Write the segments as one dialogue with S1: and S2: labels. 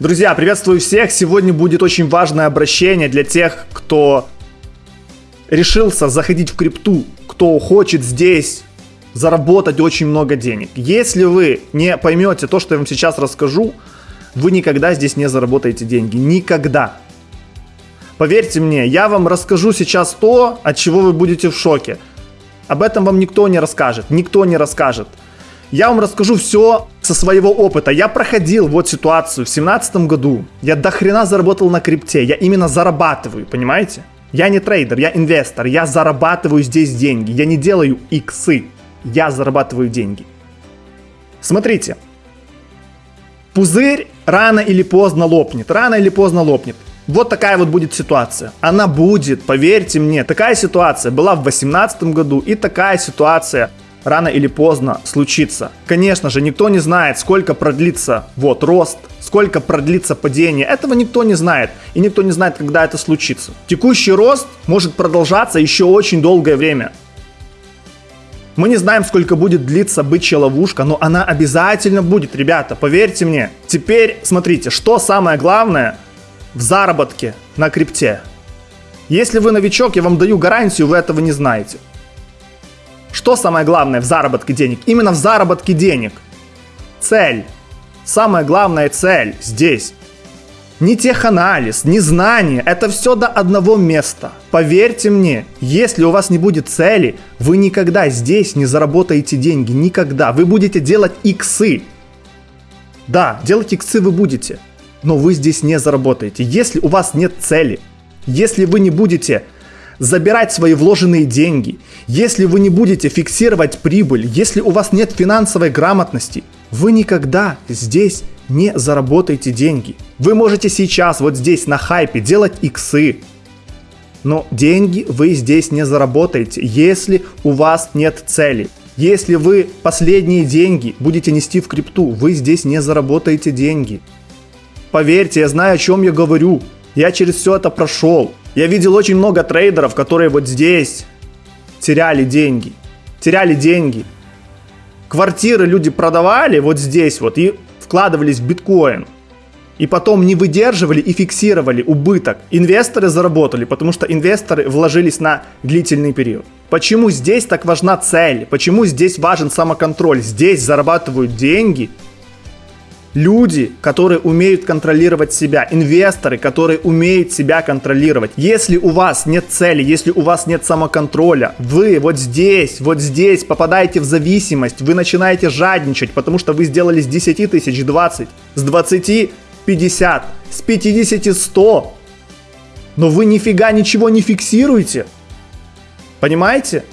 S1: Друзья, приветствую всех! Сегодня будет очень важное обращение для тех, кто решился заходить в крипту, кто хочет здесь заработать очень много денег. Если вы не поймете то, что я вам сейчас расскажу, вы никогда здесь не заработаете деньги. Никогда. Поверьте мне, я вам расскажу сейчас то, от чего вы будете в шоке. Об этом вам никто не расскажет, никто не расскажет. Я вам расскажу все со своего опыта. Я проходил вот ситуацию в семнадцатом году. Я до хрена заработал на крипте. Я именно зарабатываю, понимаете? Я не трейдер, я инвестор. Я зарабатываю здесь деньги. Я не делаю иксы. Я зарабатываю деньги. Смотрите. Пузырь рано или поздно лопнет. Рано или поздно лопнет. Вот такая вот будет ситуация. Она будет, поверьте мне. Такая ситуация была в 2018 году и такая ситуация рано или поздно случится. Конечно же, никто не знает, сколько продлится вот рост, сколько продлится падение. Этого никто не знает. И никто не знает, когда это случится. Текущий рост может продолжаться еще очень долгое время. Мы не знаем, сколько будет длиться бычья ловушка, но она обязательно будет, ребята, поверьте мне. Теперь смотрите, что самое главное в заработке на крипте. Если вы новичок, я вам даю гарантию, вы этого не знаете. Что самое главное в заработке денег? Именно в заработке денег. Цель. Самая главная цель здесь. Не теханализ, не знание, это все до одного места. Поверьте мне, если у вас не будет цели, вы никогда здесь не заработаете деньги, никогда. Вы будете делать иксы. Да, делать иксы вы будете, но вы здесь не заработаете. Если у вас нет цели, если вы не будете забирать свои вложенные деньги, если вы не будете фиксировать прибыль, если у вас нет финансовой грамотности, вы никогда здесь не заработаете деньги. Вы можете сейчас вот здесь на хайпе делать иксы, но деньги вы здесь не заработаете, если у вас нет цели. Если вы последние деньги будете нести в крипту, вы здесь не заработаете деньги. Поверьте, я знаю, о чем я говорю. Я через все это прошел. Я видел очень много трейдеров, которые вот здесь теряли деньги. Теряли деньги. Квартиры люди продавали вот здесь вот и вкладывались в биткоин. И потом не выдерживали и фиксировали убыток. Инвесторы заработали, потому что инвесторы вложились на длительный период. Почему здесь так важна цель? Почему здесь важен самоконтроль? Здесь зарабатывают деньги люди, которые умеют контролировать себя, инвесторы, которые умеют себя контролировать. Если у вас нет цели, если у вас нет самоконтроля, вы вот здесь, вот здесь попадаете в зависимость, вы начинаете жадничать, потому что вы сделали с 10 тысяч 20, с 20 50, с 50 100, но вы нифига ничего не фиксируете. Понимаете?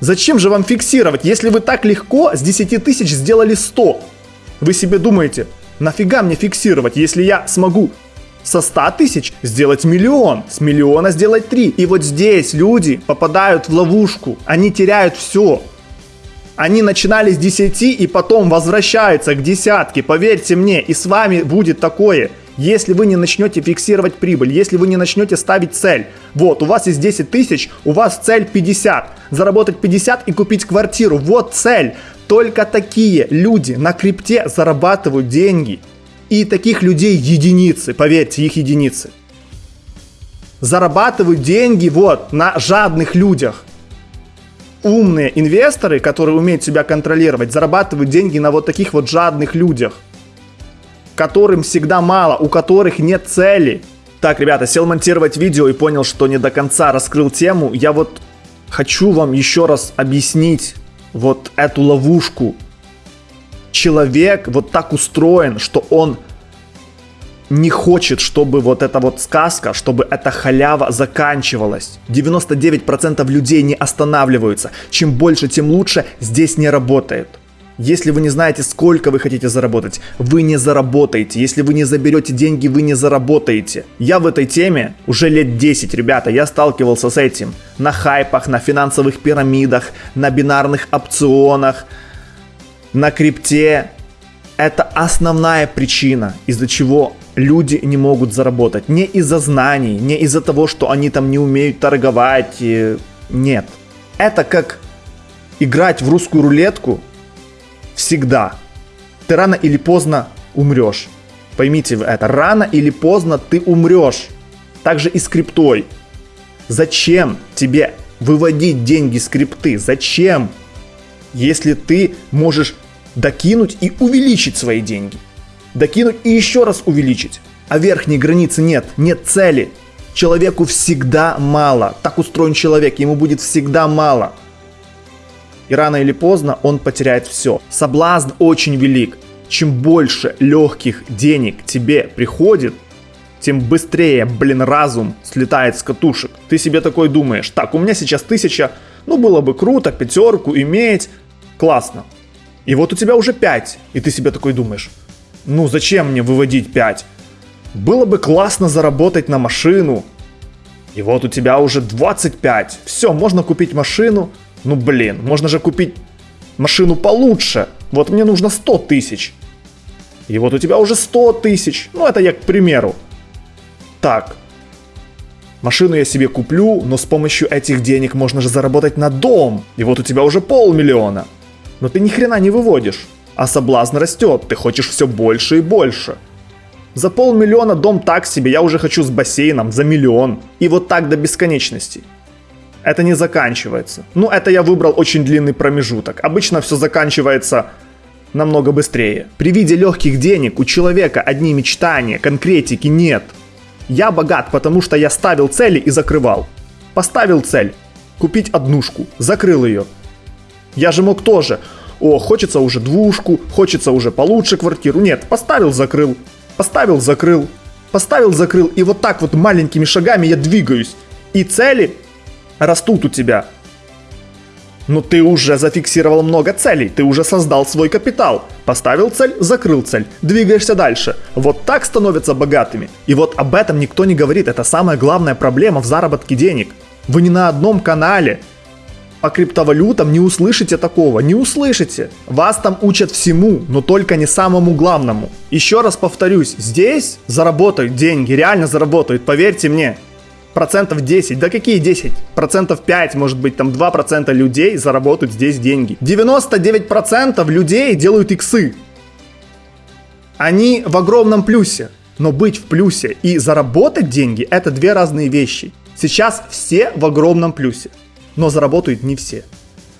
S1: Зачем же вам фиксировать, если вы так легко с 10 тысяч сделали 100? Вы себе думаете, нафига мне фиксировать, если я смогу со 100 тысяч сделать миллион, с миллиона сделать 3. И вот здесь люди попадают в ловушку, они теряют все. Они начинали с 10 и потом возвращаются к десятке, поверьте мне, и с вами будет такое. Если вы не начнете фиксировать прибыль, если вы не начнете ставить цель. Вот, у вас есть 10 тысяч, у вас цель 50. Заработать 50 и купить квартиру. Вот цель. Только такие люди на крипте зарабатывают деньги. И таких людей единицы, поверьте, их единицы. Зарабатывают деньги вот на жадных людях. Умные инвесторы, которые умеют себя контролировать, зарабатывают деньги на вот таких вот жадных людях. Которым всегда мало, у которых нет цели. Так, ребята, сел монтировать видео и понял, что не до конца раскрыл тему. Я вот хочу вам еще раз объяснить, вот эту ловушку. Человек вот так устроен, что он не хочет, чтобы вот эта вот сказка, чтобы эта халява заканчивалась. 99% людей не останавливаются. Чем больше, тем лучше. Здесь не работает. Если вы не знаете, сколько вы хотите заработать, вы не заработаете. Если вы не заберете деньги, вы не заработаете. Я в этой теме уже лет 10, ребята, я сталкивался с этим. На хайпах, на финансовых пирамидах, на бинарных опционах, на крипте. Это основная причина, из-за чего люди не могут заработать. Не из-за знаний, не из-за того, что они там не умеют торговать. Нет. Это как играть в русскую рулетку всегда. Ты рано или поздно умрешь. Поймите вы это, рано или поздно ты умрешь. Также и с криптой. Зачем тебе выводить деньги с крипты? Зачем? Если ты можешь докинуть и увеличить свои деньги. Докинуть и еще раз увеличить. А верхней границы нет, нет цели. Человеку всегда мало. Так устроен человек, ему будет всегда мало. И рано или поздно он потеряет все. Соблазн очень велик. Чем больше легких денег тебе приходит, тем быстрее, блин, разум слетает с катушек. Ты себе такой думаешь, так, у меня сейчас тысяча, ну было бы круто, пятерку иметь, классно. И вот у тебя уже 5, и ты себе такой думаешь, ну зачем мне выводить 5? Было бы классно заработать на машину. И вот у тебя уже 25. Все, можно купить машину. Ну блин, можно же купить машину получше. Вот мне нужно 100 тысяч. И вот у тебя уже 100 тысяч. Ну это я к примеру. Так, машину я себе куплю, но с помощью этих денег можно же заработать на дом. И вот у тебя уже полмиллиона. Но ты ни хрена не выводишь. А соблазн растет, ты хочешь все больше и больше. За полмиллиона дом так себе, я уже хочу с бассейном за миллион. И вот так до бесконечности. Это не заканчивается. Ну, это я выбрал очень длинный промежуток. Обычно все заканчивается намного быстрее. При виде легких денег у человека одни мечтания, конкретики нет. Я богат, потому что я ставил цели и закрывал. Поставил цель. Купить однушку. Закрыл ее. Я же мог тоже. О, хочется уже двушку, хочется уже получше квартиру. Нет, поставил, закрыл. Поставил, закрыл. Поставил, закрыл. И вот так вот маленькими шагами я двигаюсь. И цели растут у тебя. Но ты уже зафиксировал много целей, ты уже создал свой капитал. Поставил цель, закрыл цель, двигаешься дальше. Вот так становятся богатыми. И вот об этом никто не говорит, это самая главная проблема в заработке денег. Вы не на одном канале. По криптовалютам не услышите такого, не услышите. Вас там учат всему, но только не самому главному. Еще раз повторюсь, здесь заработают деньги, реально заработают, поверьте мне процентов 10, да какие 10? Процентов 5, может быть, там 2% людей заработают здесь деньги. 99% людей делают иксы. Они в огромном плюсе. Но быть в плюсе и заработать деньги – это две разные вещи. Сейчас все в огромном плюсе, но заработают не все.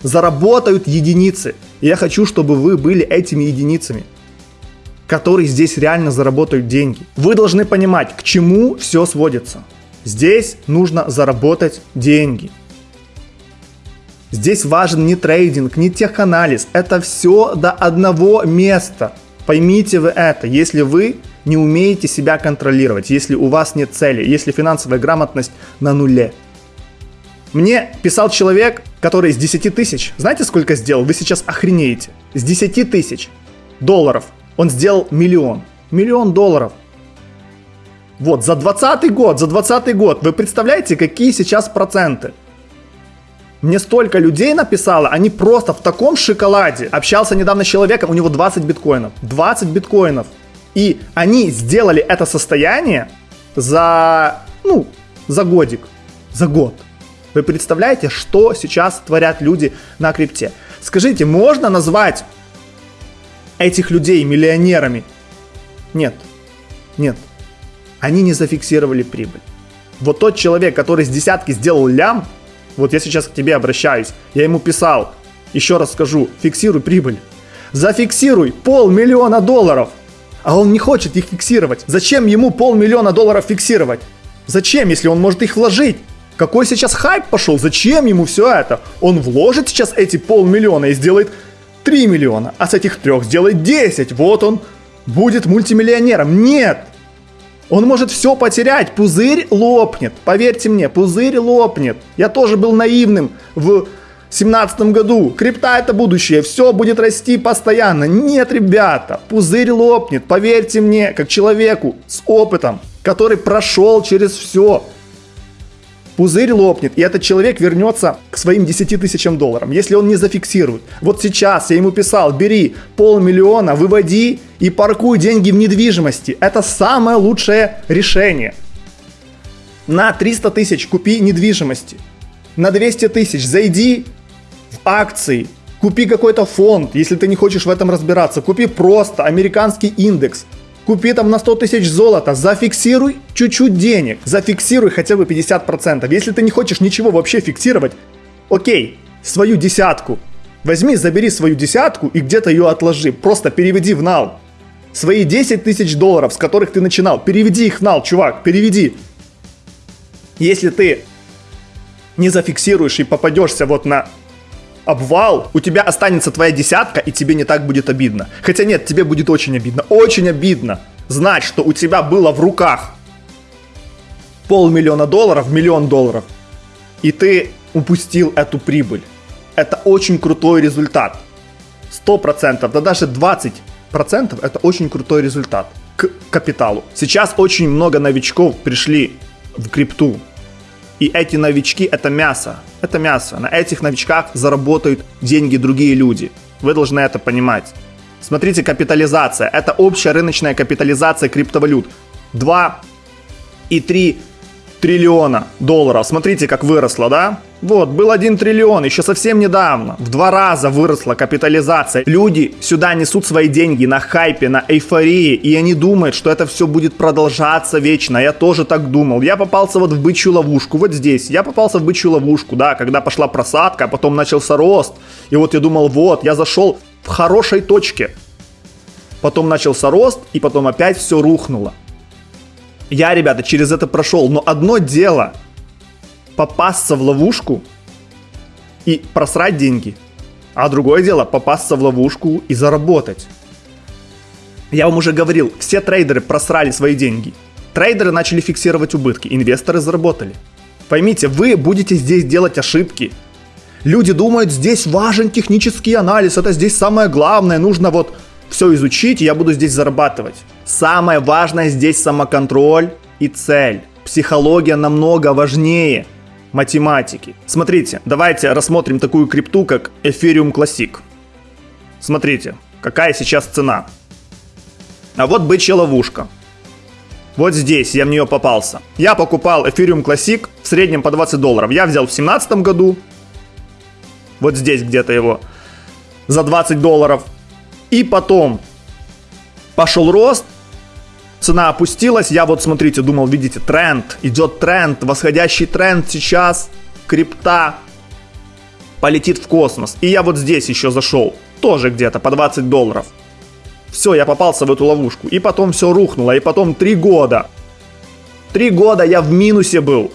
S1: Заработают единицы. И я хочу, чтобы вы были этими единицами, которые здесь реально заработают деньги. Вы должны понимать, к чему все сводится. Здесь нужно заработать деньги. Здесь важен не трейдинг, не теханализ. Это все до одного места. Поймите вы это, если вы не умеете себя контролировать, если у вас нет цели, если финансовая грамотность на нуле. Мне писал человек, который с 10 тысяч, знаете сколько сделал? Вы сейчас охренеете. С 10 тысяч долларов он сделал миллион. Миллион долларов. Вот, за 20 год, за 20 год. Вы представляете, какие сейчас проценты? Мне столько людей написало, они просто в таком шоколаде. Общался недавно с человеком, у него 20 биткоинов. 20 биткоинов. И они сделали это состояние за, ну, за годик, за год. Вы представляете, что сейчас творят люди на крипте? Скажите, можно назвать этих людей миллионерами? Нет. Нет они не зафиксировали прибыль. Вот тот человек, который с десятки сделал лям, вот я сейчас к тебе обращаюсь, я ему писал, еще раз скажу, фиксируй прибыль. Зафиксируй полмиллиона долларов. А он не хочет их фиксировать. Зачем ему полмиллиона долларов фиксировать? Зачем, если он может их вложить? Какой сейчас хайп пошел? Зачем ему все это? Он вложит сейчас эти полмиллиона и сделает 3 миллиона, а с этих трех сделает 10. Вот он будет мультимиллионером. Нет! Он может все потерять, пузырь лопнет. Поверьте мне, пузырь лопнет. Я тоже был наивным в семнадцатом году. Крипта это будущее, все будет расти постоянно. Нет, ребята, пузырь лопнет. Поверьте мне, как человеку с опытом, который прошел через все пузырь лопнет, и этот человек вернется к своим 10 тысячам долларов, если он не зафиксирует. Вот сейчас я ему писал, бери полмиллиона, выводи и паркуй деньги в недвижимости. Это самое лучшее решение. На 300 тысяч купи недвижимости. На 200 тысяч зайди в акции, купи какой-то фонд, если ты не хочешь в этом разбираться. Купи просто американский индекс. Купи там на 100 тысяч золота, зафиксируй чуть-чуть денег, зафиксируй хотя бы 50%. Если ты не хочешь ничего вообще фиксировать, окей, свою десятку. Возьми, забери свою десятку и где-то ее отложи, просто переведи в нал. Свои 10 тысяч долларов, с которых ты начинал, переведи их в нал, чувак, переведи. Если ты не зафиксируешь и попадешься вот на обвал, у тебя останется твоя десятка, и тебе не так будет обидно. Хотя нет, тебе будет очень обидно. Очень обидно знать, что у тебя было в руках полмиллиона долларов, миллион долларов, и ты упустил эту прибыль. Это очень крутой результат. 100%, да даже 20% это очень крутой результат к капиталу. Сейчас очень много новичков пришли в крипту. И эти новички это мясо. Это мясо. На этих новичках заработают деньги другие люди. Вы должны это понимать. Смотрите, капитализация. Это общая рыночная капитализация криптовалют. 2,3 триллиона долларов. Смотрите, как выросло, да? Вот, был 1 триллион, еще совсем недавно. В два раза выросла капитализация. Люди сюда несут свои деньги на хайпе, на эйфории, и они думают, что это все будет продолжаться вечно. Я тоже так думал. Я попался вот в бычью ловушку, вот здесь. Я попался в бычью ловушку, да, когда пошла просадка, а потом начался рост. И вот я думал, вот, я зашел в хорошей точке. Потом начался рост, и потом опять все рухнуло. Я, ребята, через это прошел, но одно дело попасться в ловушку и просрать деньги, а другое дело попасться в ловушку и заработать. Я вам уже говорил, все трейдеры просрали свои деньги. Трейдеры начали фиксировать убытки, инвесторы заработали. Поймите, вы будете здесь делать ошибки. Люди думают, здесь важен технический анализ, это здесь самое главное, нужно вот все изучить, и я буду здесь зарабатывать. Самое важное здесь самоконтроль и цель. Психология намного важнее математики. Смотрите, давайте рассмотрим такую крипту, как Ethereum Classic. Смотрите, какая сейчас цена. А вот бычья ловушка. Вот здесь я в нее попался. Я покупал Ethereum Classic в среднем по 20 долларов. Я взял в 2017 году. Вот здесь где-то его. За 20 долларов. И потом пошел рост, цена опустилась, я вот смотрите, думал, видите, тренд, идет тренд, восходящий тренд сейчас, крипта полетит в космос. И я вот здесь еще зашел, тоже где-то по 20 долларов. Все, я попался в эту ловушку. И потом все рухнуло, и потом 3 года. 3 года я в минусе был.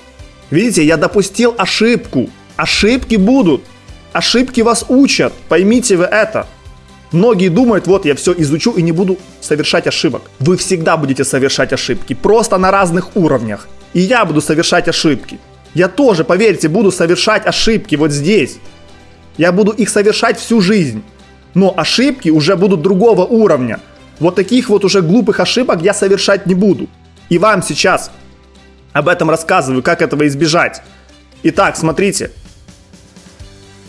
S1: Видите, я допустил ошибку. Ошибки будут. Ошибки вас учат. Поймите вы это. Многие думают, вот я все изучу и не буду совершать ошибок. Вы всегда будете совершать ошибки, просто на разных уровнях. И я буду совершать ошибки. Я тоже, поверьте, буду совершать ошибки вот здесь. Я буду их совершать всю жизнь. Но ошибки уже будут другого уровня. Вот таких вот уже глупых ошибок я совершать не буду. И вам сейчас об этом рассказываю, как этого избежать. Итак, смотрите.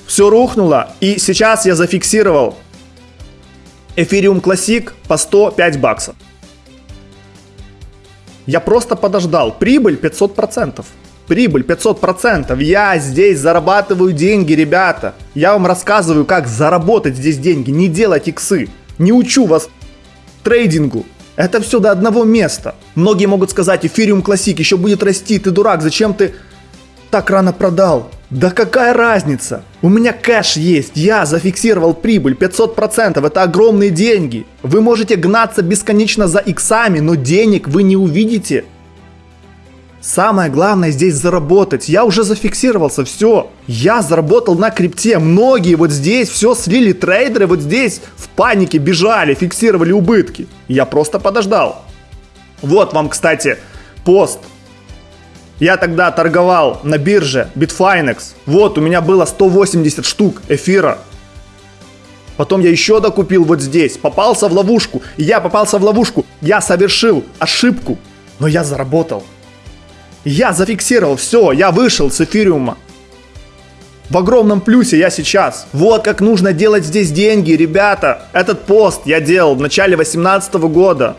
S1: Все рухнуло, и сейчас я зафиксировал Ethereum Classic по 105 баксов. Я просто подождал. Прибыль 500%. Прибыль 500%. Я здесь зарабатываю деньги, ребята. Я вам рассказываю, как заработать здесь деньги. Не делать иксы. Не учу вас трейдингу. Это все до одного места. Многие могут сказать, Ethereum Classic еще будет расти. Ты дурак, зачем ты так рано продал? Да какая разница? У меня кэш есть, я зафиксировал прибыль 500%, это огромные деньги. Вы можете гнаться бесконечно за иксами, но денег вы не увидите. Самое главное здесь заработать. Я уже зафиксировался, все. Я заработал на крипте. Многие вот здесь все слили трейдеры, вот здесь в панике бежали, фиксировали убытки. Я просто подождал. Вот вам, кстати, пост я тогда торговал на бирже Bitfinex. Вот, у меня было 180 штук эфира. Потом я еще докупил вот здесь. Попался в ловушку. Я попался в ловушку. Я совершил ошибку. Но я заработал. Я зафиксировал все. Я вышел с эфириума. В огромном плюсе я сейчас. Вот как нужно делать здесь деньги, ребята. Этот пост я делал в начале 2018 года.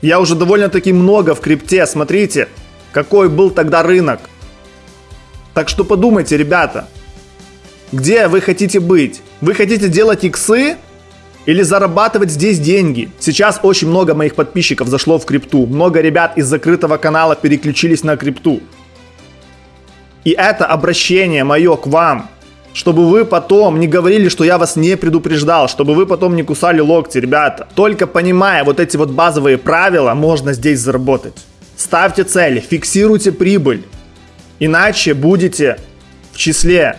S1: Я уже довольно-таки много в крипте, смотрите какой был тогда рынок. Так что подумайте, ребята, где вы хотите быть? Вы хотите делать иксы или зарабатывать здесь деньги. Сейчас очень много моих подписчиков зашло в крипту. Много ребят из закрытого канала переключились на крипту. И это обращение мое к вам, чтобы вы потом не говорили, что я вас не предупреждал, чтобы вы потом не кусали локти, ребята. Только понимая вот эти вот базовые правила, можно здесь заработать. Ставьте цели, фиксируйте прибыль. Иначе будете в числе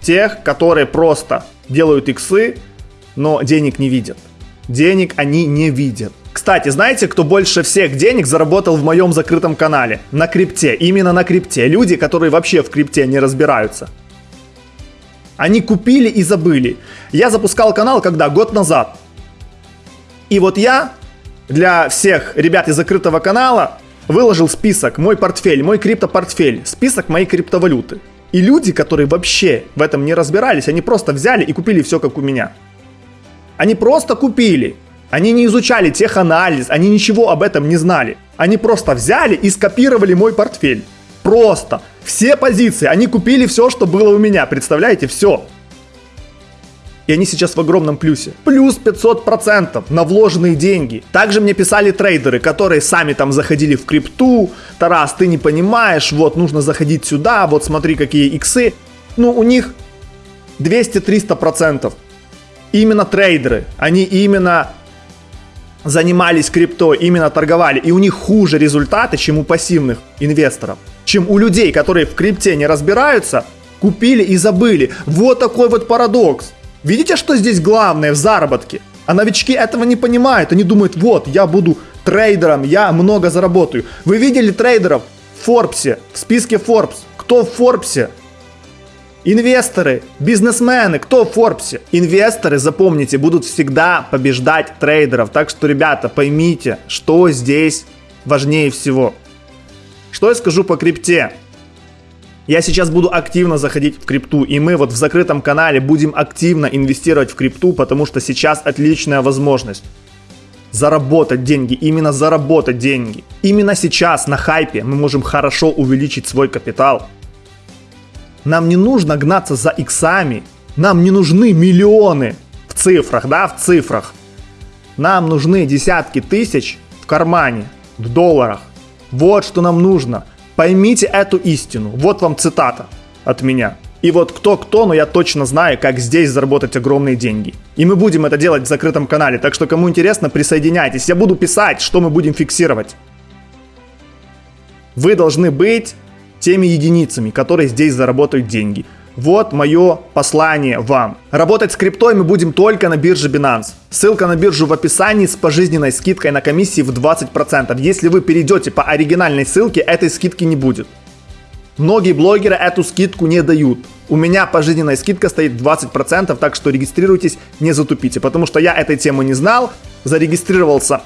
S1: тех, которые просто делают иксы, но денег не видят. Денег они не видят. Кстати, знаете, кто больше всех денег заработал в моем закрытом канале? На крипте. Именно на крипте. Люди, которые вообще в крипте не разбираются. Они купили и забыли. Я запускал канал когда? Год назад. И вот я для всех ребят из закрытого канала выложил список, мой портфель, мой криптопортфель, список моей криптовалюты. И люди, которые вообще в этом не разбирались, они просто взяли и купили все как у меня. Они просто купили. Они не изучали теханализ, они ничего об этом не знали. Они просто взяли и скопировали мой портфель. Просто. Все позиции. Они купили все, что было у меня. Представляете? Все. И они сейчас в огромном плюсе. Плюс 500% на вложенные деньги. Также мне писали трейдеры, которые сами там заходили в крипту. Тарас, ты не понимаешь, вот нужно заходить сюда, вот смотри какие иксы. Ну, у них 200-300% именно трейдеры, они именно занимались крипто, именно торговали, и у них хуже результаты, чем у пассивных инвесторов, чем у людей, которые в крипте не разбираются, купили и забыли. Вот такой вот парадокс. Видите, что здесь главное в заработке? А новички этого не понимают. Они думают, вот, я буду трейдером, я много заработаю. Вы видели трейдеров в Форбсе, в списке Forbes? Кто в Форбсе? Инвесторы, бизнесмены, кто в Форбсе? Инвесторы, запомните, будут всегда побеждать трейдеров. Так что, ребята, поймите, что здесь важнее всего. Что я скажу по крипте? Я сейчас буду активно заходить в крипту, и мы вот в закрытом канале будем активно инвестировать в крипту, потому что сейчас отличная возможность заработать деньги, именно заработать деньги. Именно сейчас на хайпе мы можем хорошо увеличить свой капитал. Нам не нужно гнаться за иксами. Нам не нужны миллионы в цифрах, да, в цифрах. Нам нужны десятки тысяч в кармане, в долларах. Вот что нам нужно. Поймите эту истину. Вот вам цитата от меня. И вот кто-кто, но я точно знаю, как здесь заработать огромные деньги. И мы будем это делать в закрытом канале, так что кому интересно, присоединяйтесь. Я буду писать, что мы будем фиксировать. Вы должны быть теми единицами, которые здесь заработают деньги. Вот мое послание вам. Работать с криптой мы будем только на бирже Binance. Ссылка на биржу в описании с пожизненной скидкой на комиссии в 20%. Если вы перейдете по оригинальной ссылке, этой скидки не будет. Многие блогеры эту скидку не дают. У меня пожизненная скидка стоит 20%, так что регистрируйтесь, не затупите. Потому что я этой темы не знал, зарегистрировался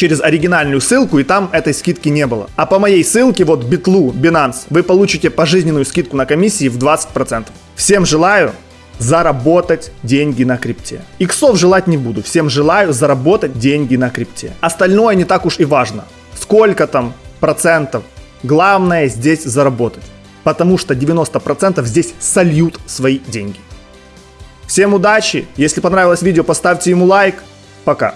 S1: через оригинальную ссылку, и там этой скидки не было. А по моей ссылке, вот Битлу, Binance, вы получите пожизненную скидку на комиссии в 20%. Всем желаю заработать деньги на крипте. Иксов желать не буду, всем желаю заработать деньги на крипте. Остальное не так уж и важно. Сколько там процентов, главное здесь заработать. Потому что 90% здесь сольют свои деньги. Всем удачи, если понравилось видео, поставьте ему лайк. Пока.